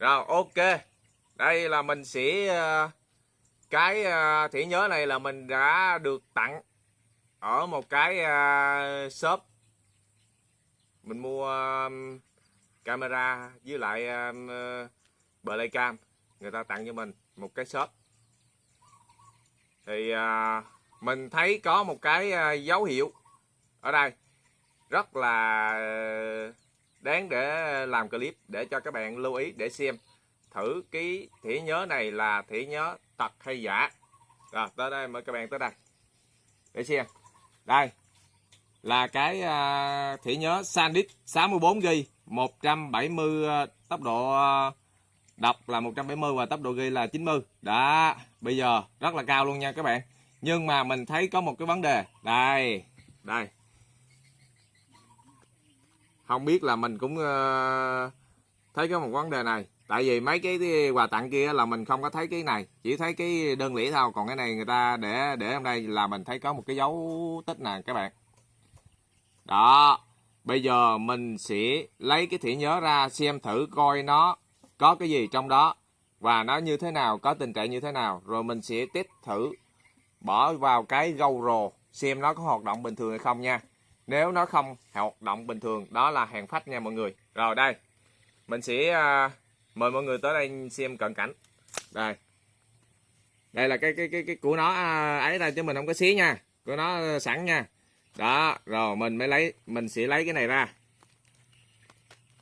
rồi, ok. Đây là mình sẽ ờ, cái ờ, thẻ nhớ này là mình đã được tặng ở một cái ờ, shop. Mình mua camera với lại Playcam người ta tặng cho mình một cái shop. Thì mình thấy có một cái dấu hiệu ở đây. Rất là đáng để làm clip để cho các bạn lưu ý để xem. Thử cái thẻ nhớ này là thẻ nhớ thật hay giả. Rồi tới đây mời các bạn tới đây. Để xem. Đây là cái uh, thẻ nhớ SanDisk 64GB 170 uh, tốc độ uh, đọc là 170 và tốc độ ghi là 90 đã bây giờ rất là cao luôn nha các bạn. Nhưng mà mình thấy có một cái vấn đề. Đây đây không biết là mình cũng ờ, thấy có một vấn đề này. Tại vì mấy cái quà tặng kia là mình không có thấy cái này, chỉ thấy cái đơn lẻ thôi. Còn cái này người ta để để trong đây là mình thấy có một cái dấu tích nè, các bạn. Đó, bây giờ mình sẽ lấy cái thẻ nhớ ra xem thử coi nó có cái gì trong đó và nó như thế nào, có tình trạng như thế nào. Rồi mình sẽ test thử, bỏ vào cái GoPro xem nó có hoạt động bình thường hay không nha nếu nó không hoạt động bình thường đó là hàng phách nha mọi người. Rồi đây. Mình sẽ à, mời mọi người tới đây xem cận cảnh. Đây. Đây là cái cái cái cái của nó à, ấy đây chứ mình không có xí nha. Của nó sẵn nha. Đó rồi mình mới lấy mình sẽ lấy cái này ra.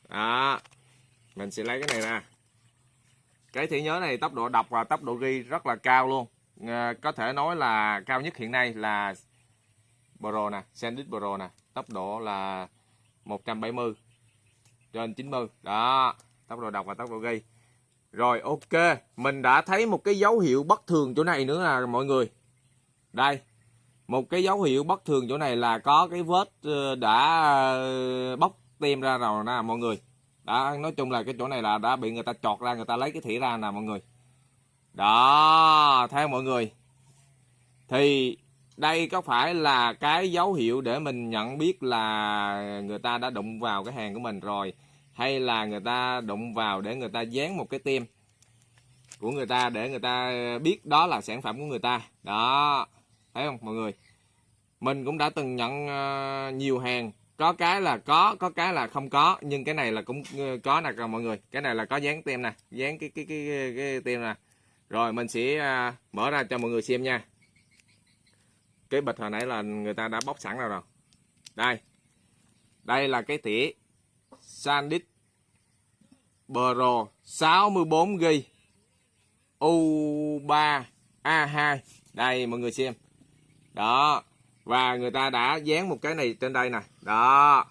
Đó. Mình sẽ lấy cái này ra. Cái thẻ nhớ này tốc độ đọc và tốc độ ghi rất là cao luôn. À, có thể nói là cao nhất hiện nay là Pro nè SanDisk Pro nè. Tốc độ là 170 trên 90 đó, tốc độ đọc và tốc độ ghi. Rồi, ok. Mình đã thấy một cái dấu hiệu bất thường chỗ này nữa là mọi người. Đây, một cái dấu hiệu bất thường chỗ này là có cái vết ờ, đã ờ, bóc tem ra rồi nè, mọi người. Đã, nói chung là cái chỗ này là đã bị người ta chọt ra, người ta lấy cái thỉa ra nè, mọi người. Đó, theo mọi người. Thì đây có phải là cái dấu hiệu để mình nhận biết là người ta đã đụng vào cái hàng của mình rồi hay là người ta đụng vào để người ta dán một cái tem của người ta để người ta biết đó là sản phẩm của người ta? Đó thấy không mọi người? Mình cũng đã từng nhận ờ, nhiều hàng. Có cái là có có cái là không có nhưng cái này là cũng ờ, có nè mọi người. Cái này là có dán tem nè dán cái cái cái cái, cái tem nè. Rồi mình sẽ ờ, mở ra cho mọi người xem nha cái bịch hồi nãy là người ta đã bóc sẵn rồi rồi. Đây. Đây là cái tỉa SanDisk Pro 64GB U3A2 đây, mọi người xem. Đó. Và người ta đã dán một cái này trên đây nè. Đó.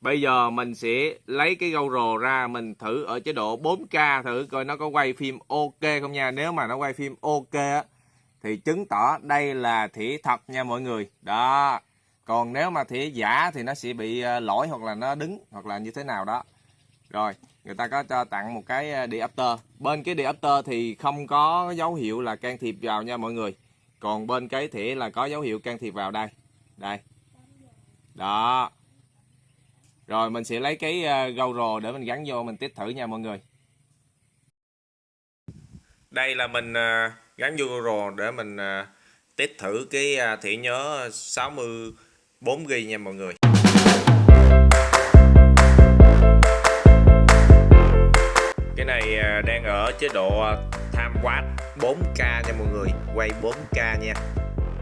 Bây giờ mình sẽ lấy cái GoPro ra mình thử ở chế độ 4K thử coi nó có quay phim ok không nha. Nếu mà nó quay phim ok á thì chứng tỏ đây là thỉa thật nha mọi người. Đó. Còn nếu mà thỉa giả thì nó sẽ bị ờ, lỗi hoặc là nó đứng hoặc là như thế nào đó. Rồi người ta có cho tặng một cái ờ, diopter bên cái adapter thì không có dấu hiệu là can thiệp vào nha mọi người. Còn bên cái thỉa là có dấu hiệu can thiệp vào đây. Đây. Đó. Rồi mình sẽ lấy cái ờ, gâu rồ để mình gắn vô mình test thử nha mọi người. Đây là mình ờ, gắn vô Google để mình à, test thử cái à, thẻ nhớ 64GB nha mọi người. Cái này à, đang ở chế độ à, time watt 4K nha mọi người quay 4K nha.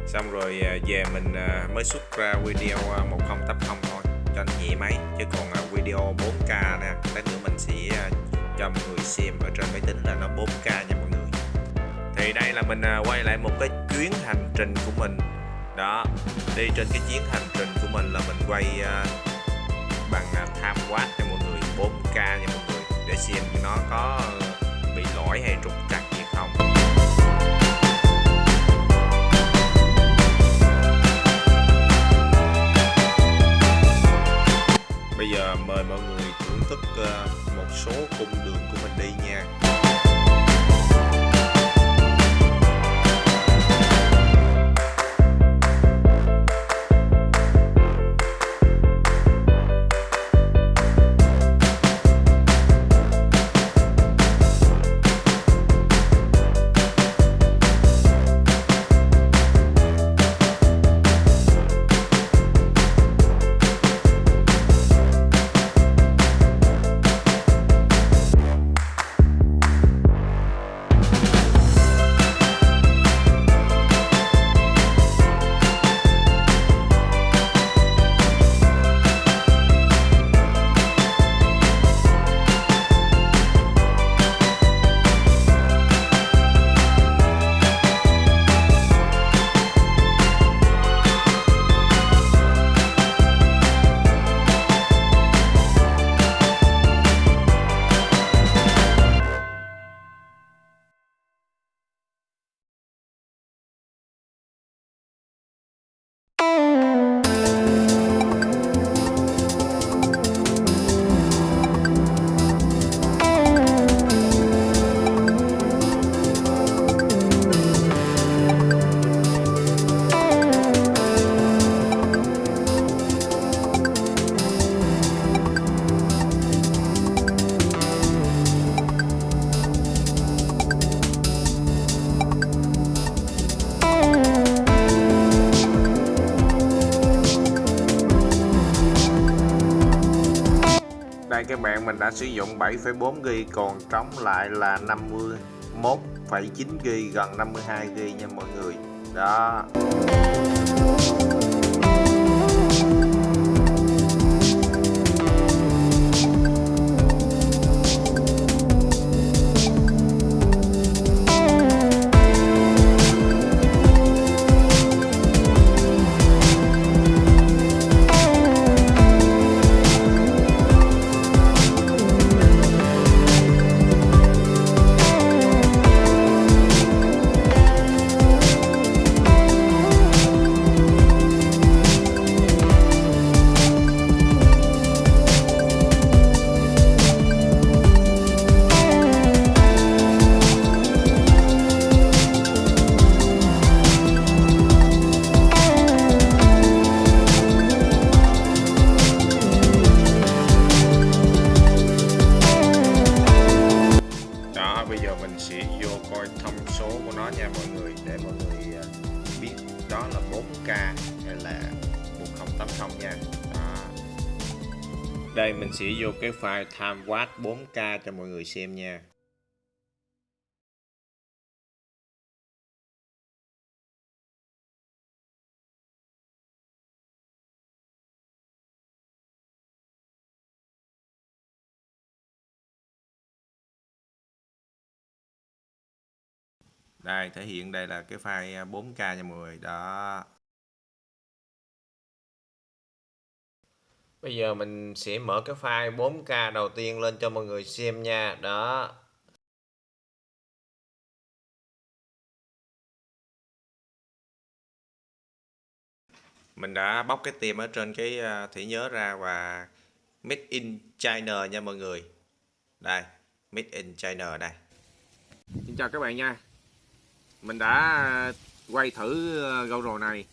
Xong rồi về mình mới xuất ra video 1080 thôi cho anh nhẹ máy chứ còn video 4K nè lát nữa mình sẽ cho mọi người xem ở trên máy tính là nó 4K nha mọi người thì đây là mình à, quay lại một cái chuyến hành trình của mình. Đó, đi trên cái chuyến hành trình của mình là mình quay à, bằng à, tham quát cho mọi người 4K nha mọi người, để xem nó có các bạn mình đã sử dụng 7,4 GB còn trống lại là 51,9 GB gần 52 GB nha mọi người. Đó đó. Đây mình sẽ vô cái file time watt 4K cho mọi người xem nha. Đây, thể hiện đây là cái file 4K nha mọi người. Đó. Bây giờ mình sẽ mở cái file 4K đầu tiên lên cho mọi người xem nha. Đó. Mình đã bóc cái tem ở trên cái à, thẻ nhớ ra và made in China nha mọi người. Đây made in China đây. Xin chào các bạn nha. Mình đã quay thử ờ, GoPro này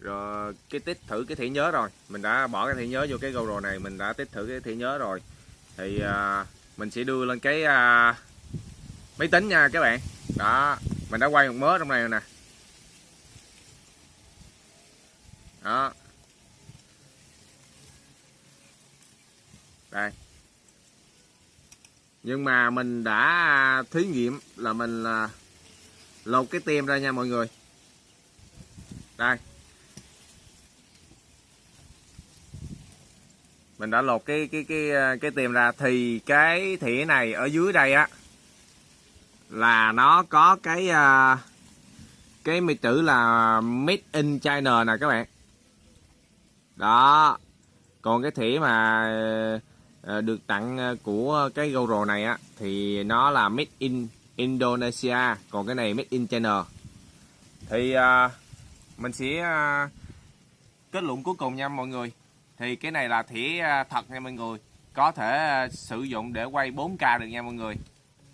rồi cái tích thử cái thẻ nhớ rồi. Mình đã bỏ cái thẻ nhớ vô cái GoPro này mình đã tích thử cái thẻ nhớ rồi. Thì à, mình sẽ đưa lên cái à, máy tính nha các bạn. Đó mình đã quay một mớ trong này rồi nè. Đó. Đây. Nhưng mà mình đã thí nghiệm là mình là lột cái tem ra nha mọi người. Đây. Mình đã lột cái cái cái à, cái tìm ra. Thì cái thẻ này ở dưới đây á, là nó có cái à, cái mi chữ là made in China nè các bạn. Đó. Còn cái thẻ mà à, được tặng của cái GoPro này á, thì nó là made in Indonesia. Còn cái này made in China. Thì mình sẽ kết luận cuối cùng nha mọi người thì cái này là thẻ à, thật nha mọi người. Có thể à, sử dụng để quay 4K được nha mọi người.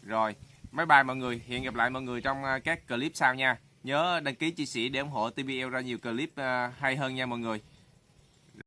Rồi, máy bay mọi người, hẹn gặp lại mọi người trong à, các clip sau nha. Nhớ đăng ký chia sẻ để ủng hộ TBL ra nhiều clip hay hơn nha mọi người.